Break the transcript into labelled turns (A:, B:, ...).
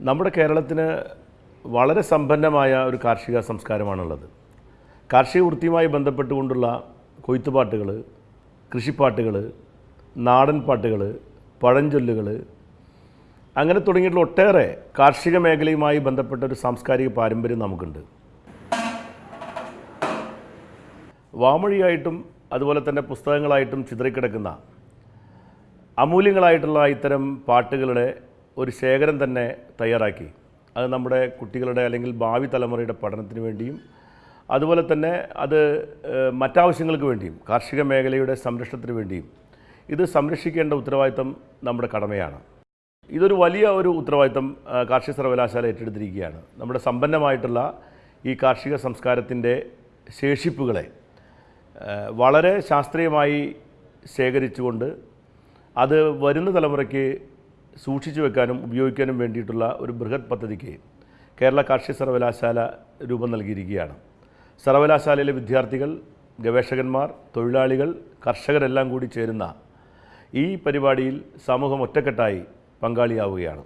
A: നമ്മുടെ കേരളത്തിന് വളരെ സമ്പന്നമായ ഒരു കാർഷിക സംസ്കാരമാണുള്ളത്. കാർഷിക വൃത്തിയുമായി ബന്ധപ്പെട്ടുകൊണ്ടുള്ള കൊയ്ത്തുപാട്ടുകൾ കൃഷിപ്പാട്ടുകൾ നാടൻ പാട്ടുകൾ പഴഞ്ചൊല്ലുകൾ അങ്ങനെ തുടങ്ങിയിട്ടുള്ള ഒട്ടേറെ കാർഷിക മേഖലയുമായി ബന്ധപ്പെട്ട ഒരു സാംസ്കാരിക പാരമ്പര്യം നമുക്കുണ്ട്. വാമൊഴിയായിട്ടും അതുപോലെ തന്നെ പുസ്തകങ്ങളായിട്ടും ചിതറിക്കിടക്കുന്ന അമൂല്യങ്ങളായിട്ടുള്ള ഇത്തരം പാട്ടുകളുടെ ഒരു ശേഖരം തന്നെ തയ്യാറാക്കി. അത് നമ്മുടെ കുട്ടികളുടെ അല്ലെങ്കിൽ ഭാവി തലമുറയുടെ പഠനത്തിന് വേണ്ടിയും അതുപോലെ തന്നെ അത് മറ്റാവശ്യങ്ങൾക്ക് വേണ്ടിയും കാർഷിക മേഖലയുടെ സംരക്ഷണത്തിന് വേണ്ടിയും. ഇത് സംരക്ഷിക്കേണ്ട ഉത്തരവാദിത്തം നമ്മുടെ കടമയാണ്. ഇതൊരു വലിയ ഒരു ഉത്തരവാദിത്തം കാർഷിക സർവകലാശാല ഏറ്റെടുത്തിരിക്കുകയാണ്. നമ്മുടെ സമ്പന്നമായിട്ടുള്ള ഈ കാർഷിക സംസ്കാരത്തിന്റെ ശേഷിപ്പുകളെ വളരെ ശാസ്ത്രീയമായി ശേഖരിച്ചുകൊണ്ട് അത് വരുന്ന തലമുറയ്ക്ക് സൂക്ഷിച്ചു വെക്കാനും ഉപയോഗിക്കാനും വേണ്ടിയിട്ടുള്ള ഒരു ബൃഹത് പദ്ധതിക്ക് കേരള കാർഷിക സർവകലാശാല രൂപം നൽകിയിരിക്കുകയാണ്. സർവകലാശാലയിലെ വിദ്യാർത്ഥികൾ ഗവേഷകന്മാർ തൊഴിലാളികൾ കർഷകരെല്ലാം കൂടി ചേരുന്ന ഈ പരിപാടിയിൽ സമൂഹം ഒറ്റക്കെട്ടായി പങ്കാളിയാവുകയാണ്.